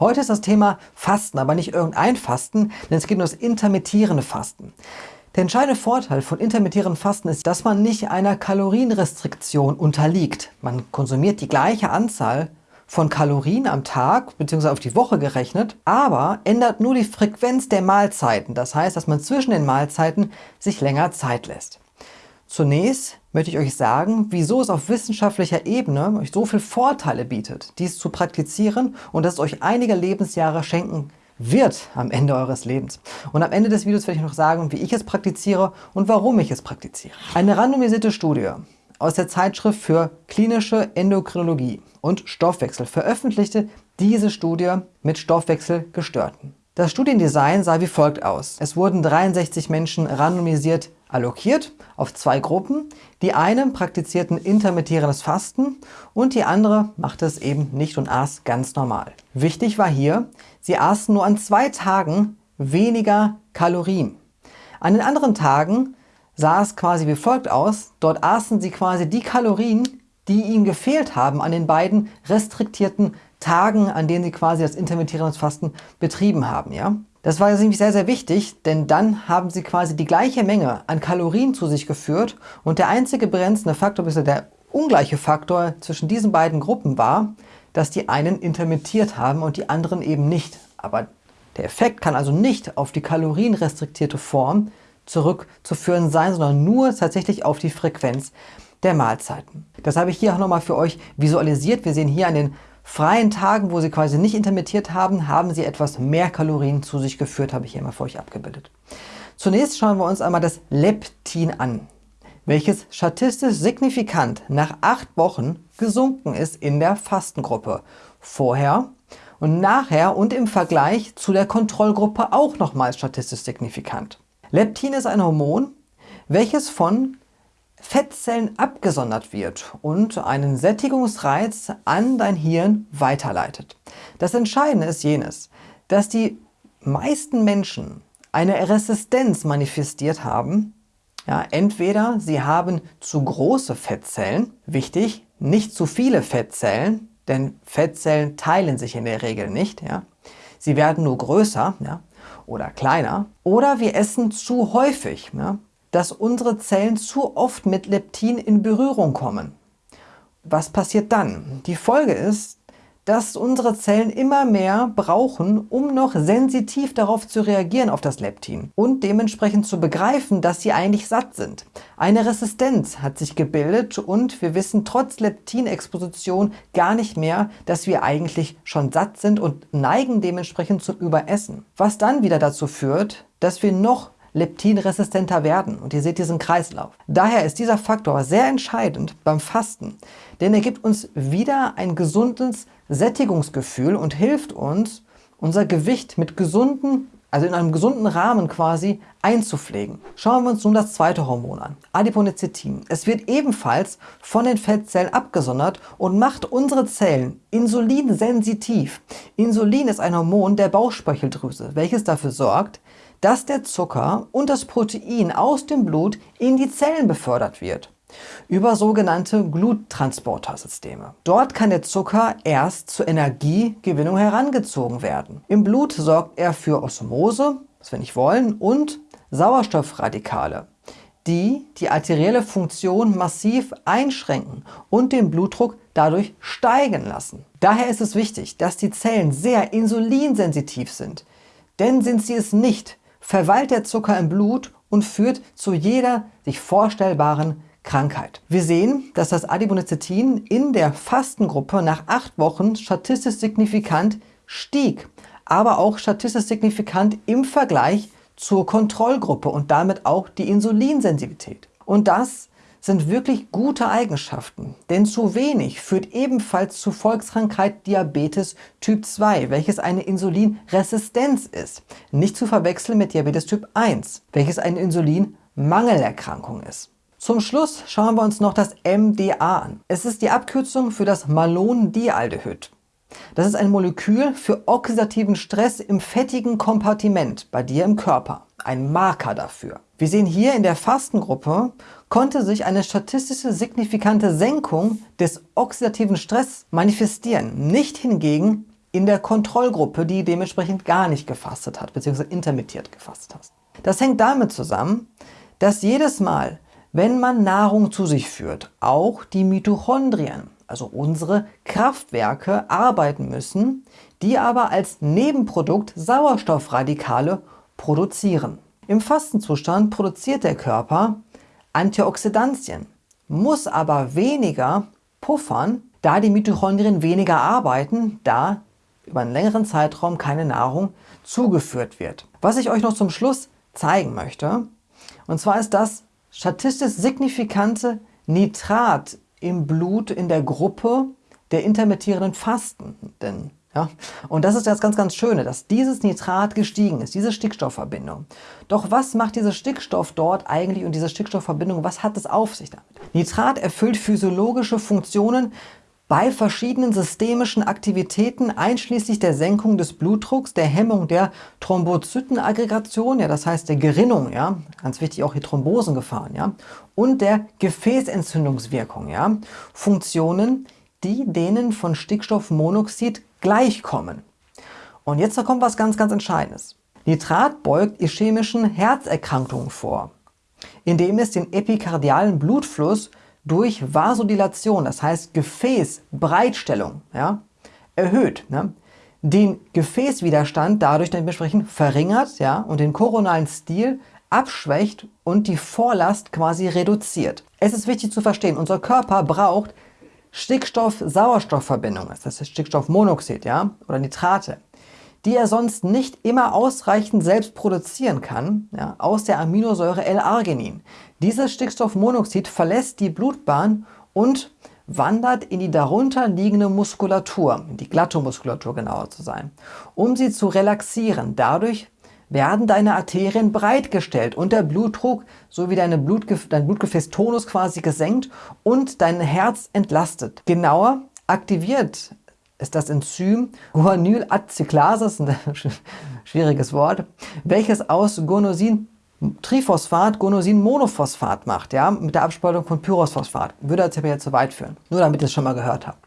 Heute ist das Thema Fasten, aber nicht irgendein Fasten, denn es geht um das intermittierende Fasten. Der entscheidende Vorteil von intermittierendem Fasten ist, dass man nicht einer Kalorienrestriktion unterliegt. Man konsumiert die gleiche Anzahl von Kalorien am Tag bzw. auf die Woche gerechnet, aber ändert nur die Frequenz der Mahlzeiten. Das heißt, dass man zwischen den Mahlzeiten sich länger Zeit lässt. Zunächst möchte ich euch sagen, wieso es auf wissenschaftlicher Ebene euch so viele Vorteile bietet, dies zu praktizieren und dass es euch einige Lebensjahre schenken wird am Ende eures Lebens. Und am Ende des Videos werde ich noch sagen, wie ich es praktiziere und warum ich es praktiziere. Eine randomisierte Studie aus der Zeitschrift für klinische Endokrinologie und Stoffwechsel veröffentlichte diese Studie mit Stoffwechselgestörten. Das Studiendesign sah wie folgt aus. Es wurden 63 Menschen randomisiert allokiert auf zwei Gruppen. Die eine praktizierten intermittierendes Fasten und die andere machte es eben nicht und aß ganz normal. Wichtig war hier, sie aßen nur an zwei Tagen weniger Kalorien. An den anderen Tagen sah es quasi wie folgt aus. Dort aßen sie quasi die Kalorien, die ihnen gefehlt haben an den beiden restriktierten Tagen, an denen sie quasi das intermittierende Fasten betrieben haben. Ja? Das war nämlich sehr, sehr wichtig, denn dann haben sie quasi die gleiche Menge an Kalorien zu sich geführt und der einzige begrenzende Faktor, bis der ungleiche Faktor zwischen diesen beiden Gruppen war, dass die einen intermittiert haben und die anderen eben nicht. Aber der Effekt kann also nicht auf die kalorienrestriktierte Form zurückzuführen sein, sondern nur tatsächlich auf die Frequenz der Mahlzeiten. Das habe ich hier auch nochmal für euch visualisiert. Wir sehen hier an den freien Tagen, wo sie quasi nicht intermittiert haben, haben sie etwas mehr Kalorien zu sich geführt, habe ich hier mal für euch abgebildet. Zunächst schauen wir uns einmal das Leptin an, welches statistisch signifikant nach acht Wochen gesunken ist in der Fastengruppe. Vorher und nachher und im Vergleich zu der Kontrollgruppe auch nochmals statistisch signifikant. Leptin ist ein Hormon, welches von Fettzellen abgesondert wird und einen Sättigungsreiz an dein Hirn weiterleitet. Das Entscheidende ist jenes, dass die meisten Menschen eine Resistenz manifestiert haben. Ja, entweder sie haben zu große Fettzellen, wichtig, nicht zu viele Fettzellen, denn Fettzellen teilen sich in der Regel nicht. Ja. Sie werden nur größer ja, oder kleiner. Oder wir essen zu häufig. Ja dass unsere Zellen zu oft mit Leptin in Berührung kommen. Was passiert dann? Die Folge ist, dass unsere Zellen immer mehr brauchen, um noch sensitiv darauf zu reagieren auf das Leptin und dementsprechend zu begreifen, dass sie eigentlich satt sind. Eine Resistenz hat sich gebildet und wir wissen trotz Leptinexposition gar nicht mehr, dass wir eigentlich schon satt sind und neigen dementsprechend zum Überessen. Was dann wieder dazu führt, dass wir noch leptinresistenter werden. Und ihr seht diesen Kreislauf. Daher ist dieser Faktor sehr entscheidend beim Fasten, denn er gibt uns wieder ein gesundes Sättigungsgefühl und hilft uns, unser Gewicht mit gesunden, also in einem gesunden Rahmen quasi einzupflegen. Schauen wir uns nun das zweite Hormon an, Adiponectin. Es wird ebenfalls von den Fettzellen abgesondert und macht unsere Zellen insulinsensitiv. Insulin ist ein Hormon der Bauchspeicheldrüse, welches dafür sorgt, dass der Zucker und das Protein aus dem Blut in die Zellen befördert wird über sogenannte Gluttransportersysteme. Dort kann der Zucker erst zur Energiegewinnung herangezogen werden. Im Blut sorgt er für Osmose, was wir nicht wollen, und Sauerstoffradikale, die die arterielle Funktion massiv einschränken und den Blutdruck dadurch steigen lassen. Daher ist es wichtig, dass die Zellen sehr insulinsensitiv sind. Denn sind sie es nicht, verweilt der Zucker im Blut und führt zu jeder sich vorstellbaren Krankheit. Wir sehen, dass das Adiponectin in der Fastengruppe nach acht Wochen statistisch signifikant stieg, aber auch statistisch signifikant im Vergleich zur Kontrollgruppe und damit auch die Insulinsensitivität. Und das sind wirklich gute Eigenschaften, denn zu wenig führt ebenfalls zu Volkskrankheit Diabetes Typ 2, welches eine Insulinresistenz ist. Nicht zu verwechseln mit Diabetes Typ 1, welches eine Insulinmangelerkrankung ist. Zum Schluss schauen wir uns noch das MDA an. Es ist die Abkürzung für das Malondialdehyd. Das ist ein Molekül für oxidativen Stress im fettigen Kompartiment bei dir im Körper. Ein Marker dafür. Wir sehen hier in der Fastengruppe konnte sich eine statistische signifikante Senkung des oxidativen Stress manifestieren, nicht hingegen in der Kontrollgruppe, die dementsprechend gar nicht gefastet hat, bzw. intermittiert gefastet hat. Das hängt damit zusammen, dass jedes Mal, wenn man Nahrung zu sich führt, auch die Mitochondrien, also unsere Kraftwerke, arbeiten müssen, die aber als Nebenprodukt Sauerstoffradikale produzieren. Im Fastenzustand produziert der Körper Antioxidantien, muss aber weniger puffern, da die Mitochondrien weniger arbeiten, da über einen längeren Zeitraum keine Nahrung zugeführt wird. Was ich euch noch zum Schluss zeigen möchte, und zwar ist das statistisch signifikante Nitrat im Blut in der Gruppe der intermittierenden Fastenden. Ja? Und das ist das ganz, ganz Schöne, dass dieses Nitrat gestiegen ist, diese Stickstoffverbindung. Doch was macht dieser Stickstoff dort eigentlich und diese Stickstoffverbindung, was hat es auf sich damit? Nitrat erfüllt physiologische Funktionen bei verschiedenen systemischen Aktivitäten, einschließlich der Senkung des Blutdrucks, der Hemmung der Thrombozytenaggregation, ja, das heißt der Gerinnung, ja, ganz wichtig auch die Thrombosengefahren, ja, und der Gefäßentzündungswirkung, ja, Funktionen, die denen von Stickstoffmonoxid gleichkommen. Und jetzt kommt was ganz, ganz Entscheidendes. Nitrat beugt ischämischen Herzerkrankungen vor, indem es den epikardialen Blutfluss durch Vasodilation, das heißt Gefäßbreitstellung, ja, erhöht. Ne? Den Gefäßwiderstand dadurch dementsprechend verringert ja, und den koronalen Stil abschwächt und die Vorlast quasi reduziert. Es ist wichtig zu verstehen, unser Körper braucht Stickstoff-Sauerstoff-Verbindungen, das ist Stickstoffmonoxid ja, oder Nitrate, die er sonst nicht immer ausreichend selbst produzieren kann, ja, aus der Aminosäure L-Arginin. Dieses Stickstoffmonoxid verlässt die Blutbahn und wandert in die darunter liegende Muskulatur, die Glattomuskulatur genauer zu sein, um sie zu relaxieren. Dadurch werden deine Arterien breitgestellt und der Blutdruck sowie deine Blutgef dein Blutgefäßtonus quasi gesenkt und dein Herz entlastet. Genauer aktiviert ist das Enzym Guanylacetyklase, ein schwieriges Wort, welches aus Guanosin Triphosphat Guanosin-Monophosphat macht, ja, mit der Abspaltung von Pyrosphosphat. Würde jetzt aber jetzt zu weit führen. Nur damit ihr es schon mal gehört habt.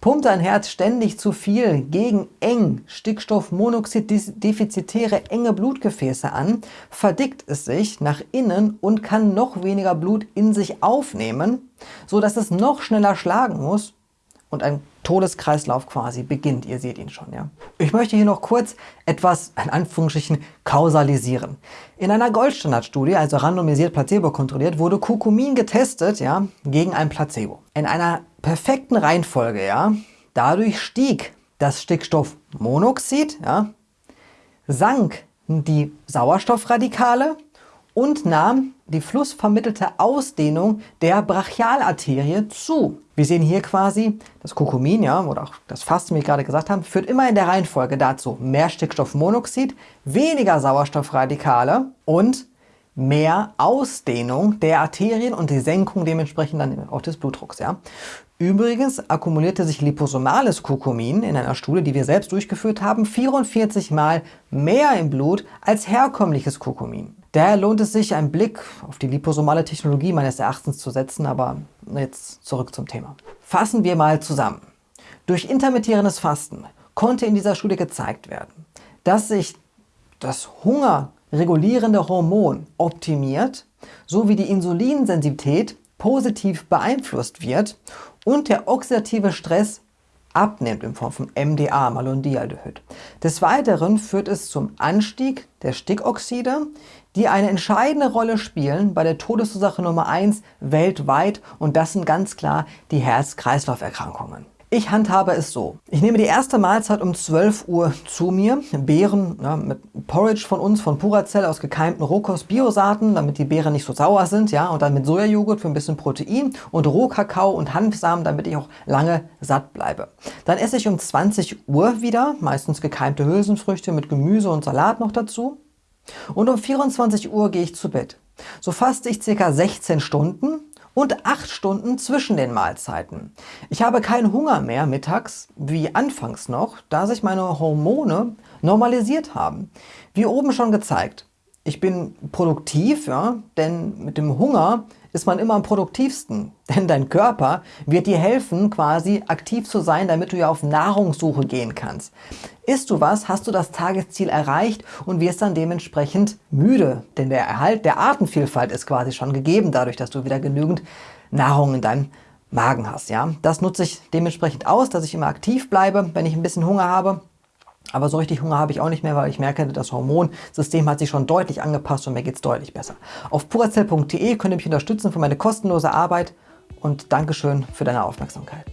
Pumpt dein Herz ständig zu viel gegen eng Stickstoffmonoxid-defizitäre enge Blutgefäße an, verdickt es sich nach innen und kann noch weniger Blut in sich aufnehmen, so dass es noch schneller schlagen muss und ein Todeskreislauf quasi beginnt. Ihr seht ihn schon. Ja? Ich möchte hier noch kurz etwas, in Anführungsstrichen, kausalisieren. In einer Goldstandardstudie, also randomisiert Placebo kontrolliert, wurde Kurkumin getestet ja, gegen ein Placebo. In einer perfekten Reihenfolge, ja, dadurch stieg das Stickstoffmonoxid, ja, sank die Sauerstoffradikale und nahm die flussvermittelte Ausdehnung der Brachialarterie zu. Wir sehen hier quasi, das Kurkumin, ja, oder auch das Fasten, wie ich gerade gesagt habe, führt immer in der Reihenfolge dazu mehr Stickstoffmonoxid, weniger Sauerstoffradikale und mehr Ausdehnung der Arterien und die Senkung dementsprechend dann auch des Blutdrucks. Ja. Übrigens akkumulierte sich liposomales Kurkumin in einer Studie, die wir selbst durchgeführt haben, 44 Mal mehr im Blut als herkömmliches Kurkumin. Daher lohnt es sich, einen Blick auf die liposomale Technologie meines Erachtens zu setzen, aber jetzt zurück zum Thema. Fassen wir mal zusammen. Durch intermittierendes Fasten konnte in dieser Studie gezeigt werden, dass sich das hungerregulierende Hormon optimiert, sowie die Insulinsensitivität positiv beeinflusst wird und der oxidative Stress abnimmt in Form von MDA, Malondialdehyd. Des Weiteren führt es zum Anstieg der Stickoxide, die eine entscheidende Rolle spielen bei der Todesursache Nummer 1 weltweit und das sind ganz klar die Herz-Kreislauf-Erkrankungen. Ich handhabe es so. Ich nehme die erste Mahlzeit um 12 Uhr zu mir. Beeren ja, mit Porridge von uns, von Puracell aus gekeimten Rohkost-Biosaaten, damit die Beeren nicht so sauer sind. ja, Und dann mit Sojajoghurt für ein bisschen Protein und Rohkakao und Hanfsamen, damit ich auch lange satt bleibe. Dann esse ich um 20 Uhr wieder, meistens gekeimte Hülsenfrüchte mit Gemüse und Salat noch dazu. Und um 24 Uhr gehe ich zu Bett. So faste ich ca. 16 Stunden und 8 Stunden zwischen den Mahlzeiten. Ich habe keinen Hunger mehr mittags, wie anfangs noch, da sich meine Hormone normalisiert haben. Wie oben schon gezeigt, ich bin produktiv, ja, denn mit dem Hunger ist man immer am produktivsten. Denn dein Körper wird dir helfen, quasi aktiv zu sein, damit du ja auf Nahrungssuche gehen kannst. Isst du was, hast du das Tagesziel erreicht und wirst dann dementsprechend müde. Denn der Erhalt der Artenvielfalt ist quasi schon gegeben, dadurch, dass du wieder genügend Nahrung in deinem Magen hast. Ja? Das nutze ich dementsprechend aus, dass ich immer aktiv bleibe, wenn ich ein bisschen Hunger habe. Aber so richtig Hunger habe ich auch nicht mehr, weil ich merke, das Hormonsystem hat sich schon deutlich angepasst und mir geht es deutlich besser. Auf purazell.de könnt ihr mich unterstützen für meine kostenlose Arbeit und Dankeschön für deine Aufmerksamkeit.